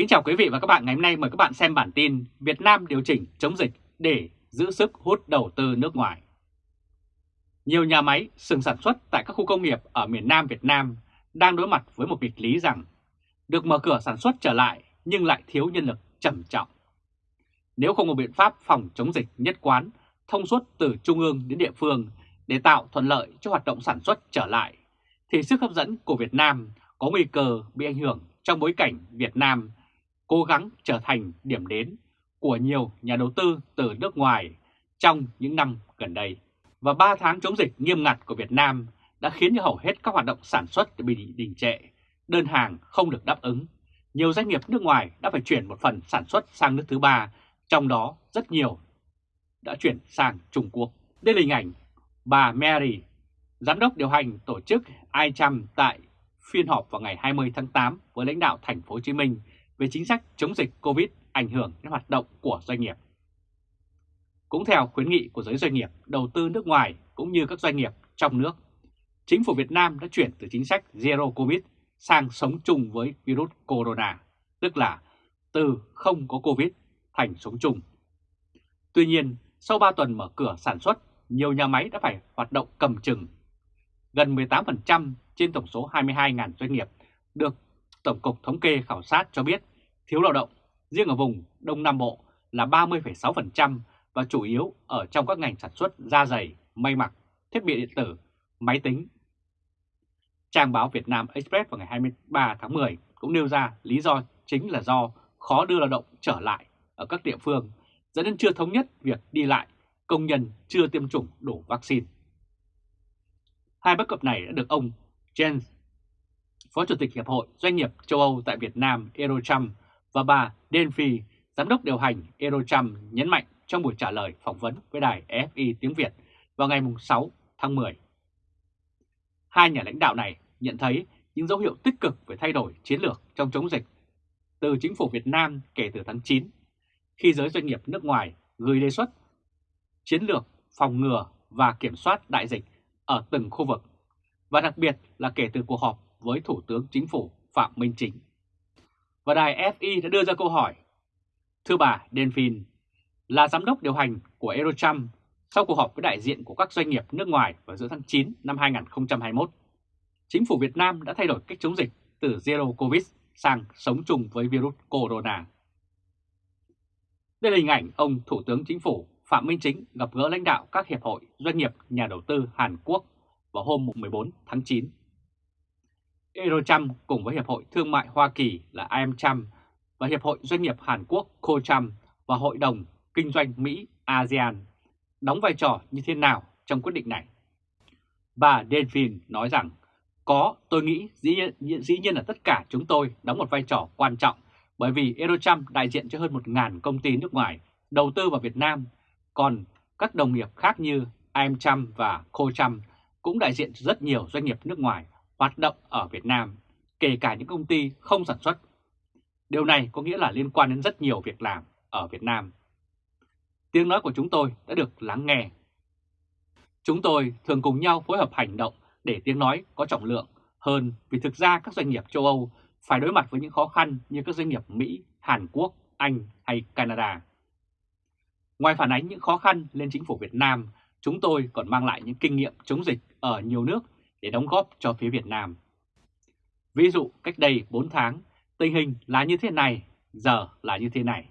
Kính chào quý vị và các bạn ngày hôm nay mời các bạn xem bản tin Việt Nam điều chỉnh chống dịch để giữ sức hút đầu tư nước ngoài. Nhiều nhà máy, xưởng sản xuất tại các khu công nghiệp ở miền Nam Việt Nam đang đối mặt với một nghịch lý rằng được mở cửa sản xuất trở lại nhưng lại thiếu nhân lực trầm trọng. Nếu không có biện pháp phòng chống dịch nhất quán, thông suốt từ trung ương đến địa phương để tạo thuận lợi cho hoạt động sản xuất trở lại, thì sức hấp dẫn của Việt Nam có nguy cơ bị ảnh hưởng trong bối cảnh Việt Nam cố gắng trở thành điểm đến của nhiều nhà đầu tư từ nước ngoài trong những năm gần đây. Và 3 tháng chống dịch nghiêm ngặt của Việt Nam đã khiến cho hầu hết các hoạt động sản xuất bị đình trệ, đơn hàng không được đáp ứng. Nhiều doanh nghiệp nước ngoài đã phải chuyển một phần sản xuất sang nước thứ ba, trong đó rất nhiều đã chuyển sang Trung Quốc. Đây là hình ảnh bà Mary, giám đốc điều hành tổ chức iCham tại phiên họp vào ngày 20 tháng 8 với lãnh đạo thành phố Hồ Chí Minh về chính sách chống dịch Covid ảnh hưởng đến hoạt động của doanh nghiệp. Cũng theo khuyến nghị của giới doanh nghiệp đầu tư nước ngoài cũng như các doanh nghiệp trong nước, chính phủ Việt Nam đã chuyển từ chính sách Zero Covid sang sống chung với virus corona, tức là từ không có Covid thành sống chung. Tuy nhiên, sau 3 tuần mở cửa sản xuất, nhiều nhà máy đã phải hoạt động cầm chừng. Gần 18% trên tổng số 22.000 doanh nghiệp được Tổng cục Thống kê khảo sát cho biết thiếu lao động, riêng ở vùng Đông Nam Bộ là 30,6% và chủ yếu ở trong các ngành sản xuất da dày, may mặc, thiết bị điện tử, máy tính. Trang báo Việt Nam Express vào ngày 23 tháng 10 cũng nêu ra lý do chính là do khó đưa lao động trở lại ở các địa phương, dẫn đến chưa thống nhất việc đi lại, công nhân chưa tiêm chủng đủ vaccine. Hai bất cập này đã được ông Jens, Phó Chủ tịch Hiệp hội Doanh nghiệp châu Âu tại Việt Nam Eurochamp và bà Delphi, Giám đốc điều hành Eurochamp nhấn mạnh trong buổi trả lời phỏng vấn với đài FI tiếng Việt vào ngày 6 tháng 10. Hai nhà lãnh đạo này nhận thấy những dấu hiệu tích cực về thay đổi chiến lược trong chống dịch từ chính phủ Việt Nam kể từ tháng 9, khi giới doanh nghiệp nước ngoài gửi đề xuất chiến lược phòng ngừa và kiểm soát đại dịch ở từng khu vực, và đặc biệt là kể từ cuộc họp với Thủ tướng Chính phủ Phạm Minh Chính. Và đài FI đã đưa ra câu hỏi, Thưa bà Delphine, là giám đốc điều hành của Eurochamp sau cuộc họp với đại diện của các doanh nghiệp nước ngoài vào giữa tháng 9 năm 2021, chính phủ Việt Nam đã thay đổi cách chống dịch từ Zero Covid sang sống chung với virus corona. Đây là hình ảnh ông Thủ tướng Chính phủ Phạm Minh Chính gặp gỡ lãnh đạo các hiệp hội doanh nghiệp nhà đầu tư Hàn Quốc vào hôm 14 tháng 9. Eurochamp cùng với Hiệp hội Thương mại Hoa Kỳ là IMCham và Hiệp hội Doanh nghiệp Hàn Quốc CoCham và Hội đồng Kinh doanh Mỹ ASEAN đóng vai trò như thế nào trong quyết định này? Bà Delphine nói rằng, có, tôi nghĩ dĩ nhiên, dĩ nhiên là tất cả chúng tôi đóng một vai trò quan trọng bởi vì Eurochamp đại diện cho hơn 1.000 công ty nước ngoài đầu tư vào Việt Nam, còn các đồng nghiệp khác như IMCham và CoCham cũng đại diện rất nhiều doanh nghiệp nước ngoài hoạt động ở Việt Nam, kể cả những công ty không sản xuất. Điều này có nghĩa là liên quan đến rất nhiều việc làm ở Việt Nam. Tiếng nói của chúng tôi đã được lắng nghe. Chúng tôi thường cùng nhau phối hợp hành động để tiếng nói có trọng lượng hơn vì thực ra các doanh nghiệp châu Âu phải đối mặt với những khó khăn như các doanh nghiệp Mỹ, Hàn Quốc, Anh hay Canada. Ngoài phản ánh những khó khăn lên chính phủ Việt Nam, chúng tôi còn mang lại những kinh nghiệm chống dịch ở nhiều nước để đóng góp cho phía Việt Nam. Ví dụ cách đây 4 tháng, tình hình là như thế này, giờ là như thế này.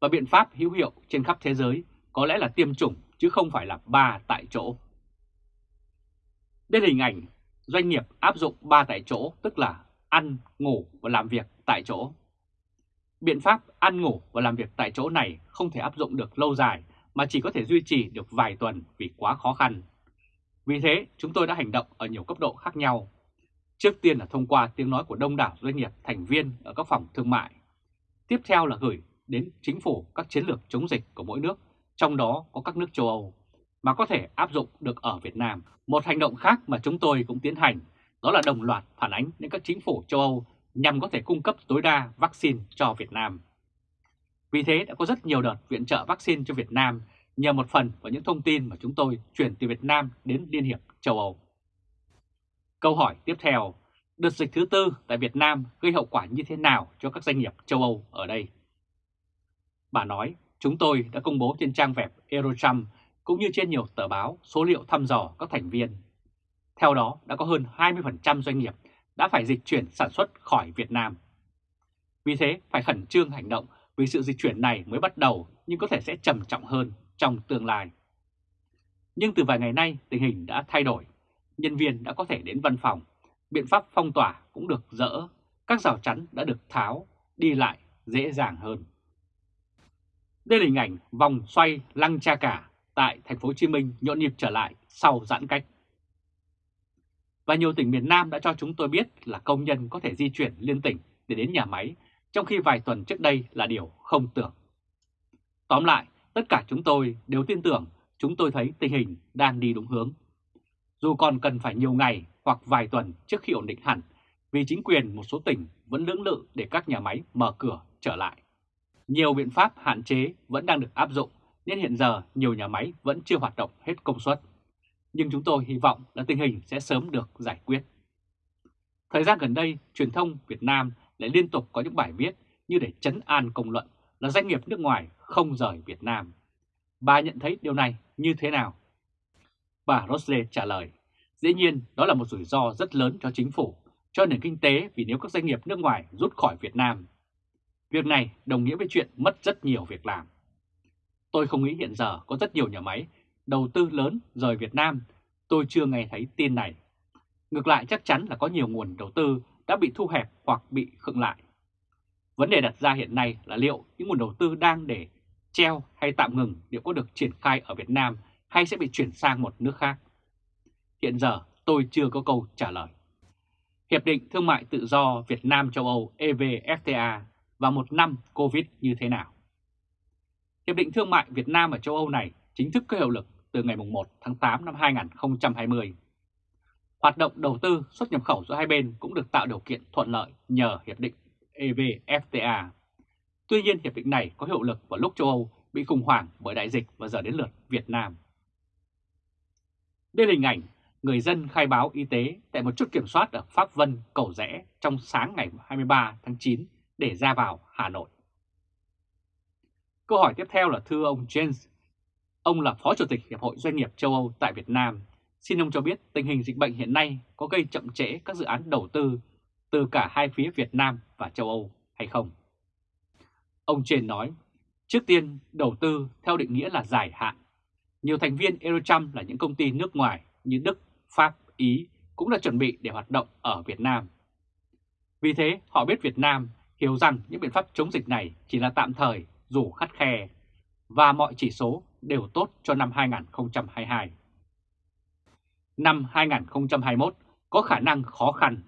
Và biện pháp hữu hiệu trên khắp thế giới có lẽ là tiêm chủng chứ không phải là ba tại chỗ. Đây là hình ảnh doanh nghiệp áp dụng ba tại chỗ tức là ăn, ngủ và làm việc tại chỗ. Biện pháp ăn ngủ và làm việc tại chỗ này không thể áp dụng được lâu dài mà chỉ có thể duy trì được vài tuần vì quá khó khăn. Vì thế, chúng tôi đã hành động ở nhiều cấp độ khác nhau. Trước tiên là thông qua tiếng nói của đông đảo doanh nghiệp thành viên ở các phòng thương mại. Tiếp theo là gửi đến chính phủ các chiến lược chống dịch của mỗi nước, trong đó có các nước châu Âu, mà có thể áp dụng được ở Việt Nam. Một hành động khác mà chúng tôi cũng tiến hành đó là đồng loạt phản ánh đến các chính phủ châu Âu nhằm có thể cung cấp tối đa vaccine cho Việt Nam. Vì thế đã có rất nhiều đợt viện trợ vaccine cho Việt Nam nhờ một phần vào những thông tin mà chúng tôi chuyển từ Việt Nam đến Liên hiệp châu Âu. Câu hỏi tiếp theo, Đợt dịch thứ tư tại Việt Nam gây hậu quả như thế nào cho các doanh nghiệp châu Âu ở đây? Bà nói, chúng tôi đã công bố trên trang web Eurochamp cũng như trên nhiều tờ báo số liệu thăm dò các thành viên. Theo đó, đã có hơn 20% doanh nghiệp đã phải dịch chuyển sản xuất khỏi Việt Nam. Vì thế, phải khẩn trương hành động vì sự dịch chuyển này mới bắt đầu nhưng có thể sẽ trầm trọng hơn trong tương lai. Nhưng từ vài ngày nay, tình hình đã thay đổi. Nhân viên đã có thể đến văn phòng, biện pháp phong tỏa cũng được dỡ, các rào chắn đã được tháo, đi lại dễ dàng hơn. Đây là hình ảnh vòng xoay lăng cha cả tại thành phố Hồ Chí Minh nhộn nhịp trở lại sau giãn cách. Và nhiều tỉnh miền Nam đã cho chúng tôi biết là công nhân có thể di chuyển liên tỉnh để đến nhà máy, trong khi vài tuần trước đây là điều không tưởng. Tóm lại, tất cả chúng tôi đều tin tưởng chúng tôi thấy tình hình đang đi đúng hướng. Dù còn cần phải nhiều ngày hoặc vài tuần trước khi ổn định hẳn, vì chính quyền một số tỉnh vẫn lưỡng lự để các nhà máy mở cửa trở lại. Nhiều biện pháp hạn chế vẫn đang được áp dụng nên hiện giờ nhiều nhà máy vẫn chưa hoạt động hết công suất. Nhưng chúng tôi hy vọng là tình hình sẽ sớm được giải quyết. Thời gian gần đây, truyền thông Việt Nam lại liên tục có những bài viết như để chấn an công luận là doanh nghiệp nước ngoài không rời Việt Nam. Bà nhận thấy điều này như thế nào? Bà Rosle trả lời, dĩ nhiên đó là một rủi ro rất lớn cho chính phủ, cho nền kinh tế vì nếu các doanh nghiệp nước ngoài rút khỏi Việt Nam. Việc này đồng nghĩa với chuyện mất rất nhiều việc làm. Tôi không nghĩ hiện giờ có rất nhiều nhà máy đầu tư lớn rời Việt Nam, tôi chưa nghe thấy tin này. Ngược lại chắc chắn là có nhiều nguồn đầu tư đã bị thu hẹp hoặc bị khựng lại. Vấn đề đặt ra hiện nay là liệu những nguồn đầu tư đang để treo hay tạm ngừng liệu có được triển khai ở Việt Nam hay sẽ bị chuyển sang một nước khác. Hiện giờ tôi chưa có câu trả lời. Hiệp định Thương mại Tự do Việt Nam châu Âu EVFTA và một năm Covid như thế nào? Hiệp định Thương mại Việt Nam ở châu Âu này chính thức có hiệu lực từ ngày 1 tháng 8 năm 2020. Hoạt động đầu tư xuất nhập khẩu giữa hai bên cũng được tạo điều kiện thuận lợi nhờ Hiệp định EVFTA. Tuy nhiên hiệp định này có hiệu lực vào lúc châu Âu bị khủng hoảng bởi đại dịch và giờ đến lượt Việt Nam. Đây là hình ảnh người dân khai báo y tế tại một chốt kiểm soát ở Pháp Vân, Cầu Rẽ trong sáng ngày 23 tháng 9 để ra vào Hà Nội. Câu hỏi tiếp theo là thưa ông James. Ông là Phó Chủ tịch Hiệp hội Doanh nghiệp châu Âu tại Việt Nam. Xin ông cho biết tình hình dịch bệnh hiện nay có gây chậm trễ các dự án đầu tư từ cả hai phía Việt Nam và châu Âu hay không? Ông trên nói, trước tiên đầu tư theo định nghĩa là dài hạn. Nhiều thành viên Eurochamp là những công ty nước ngoài như Đức, Pháp, Ý cũng đã chuẩn bị để hoạt động ở Việt Nam. Vì thế họ biết Việt Nam hiểu rằng những biện pháp chống dịch này chỉ là tạm thời dù khắt khe và mọi chỉ số đều tốt cho năm 2022. Năm 2021 có khả năng khó khăn.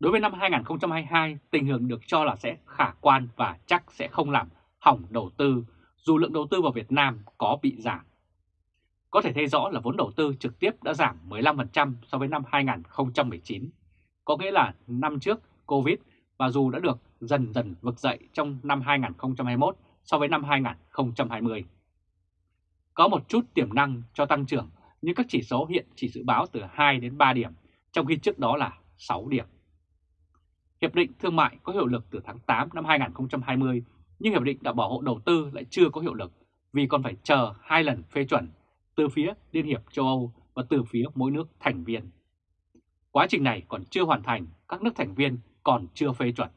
Đối với năm 2022, tình hình được cho là sẽ khả quan và chắc sẽ không làm hỏng đầu tư dù lượng đầu tư vào Việt Nam có bị giảm. Có thể thấy rõ là vốn đầu tư trực tiếp đã giảm 15% so với năm 2019, có nghĩa là năm trước Covid và dù đã được dần dần vực dậy trong năm 2021 so với năm 2020. Có một chút tiềm năng cho tăng trưởng nhưng các chỉ số hiện chỉ dự báo từ 2 đến 3 điểm, trong khi trước đó là 6 điểm. Hiệp định thương mại có hiệu lực từ tháng 8 năm 2020, nhưng Hiệp định đã bảo hộ đầu tư lại chưa có hiệu lực vì còn phải chờ hai lần phê chuẩn từ phía Liên hiệp châu Âu và từ phía mỗi nước thành viên. Quá trình này còn chưa hoàn thành, các nước thành viên còn chưa phê chuẩn.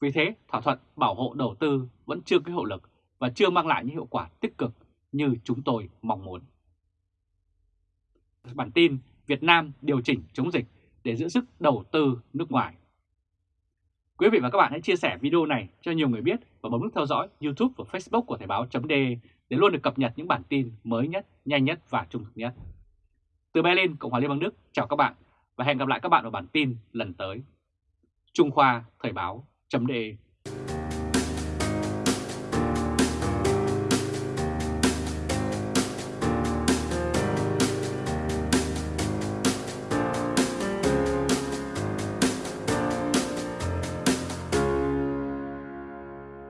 Vì thế, thỏa thuận bảo hộ đầu tư vẫn chưa có hiệu lực và chưa mang lại những hiệu quả tích cực như chúng tôi mong muốn. Bản tin Việt Nam điều chỉnh chống dịch để giữ sức đầu tư nước ngoài. Quý vị và các bạn hãy chia sẻ video này cho nhiều người biết và bấm nút theo dõi YouTube và Facebook của Thời báo .de để luôn được cập nhật những bản tin mới nhất, nhanh nhất và trung thực nhất. Từ Berlin, Cộng hòa Liên bang Đức, chào các bạn và hẹn gặp lại các bạn ở bản tin lần tới. Trung Khoa Thời báo .de.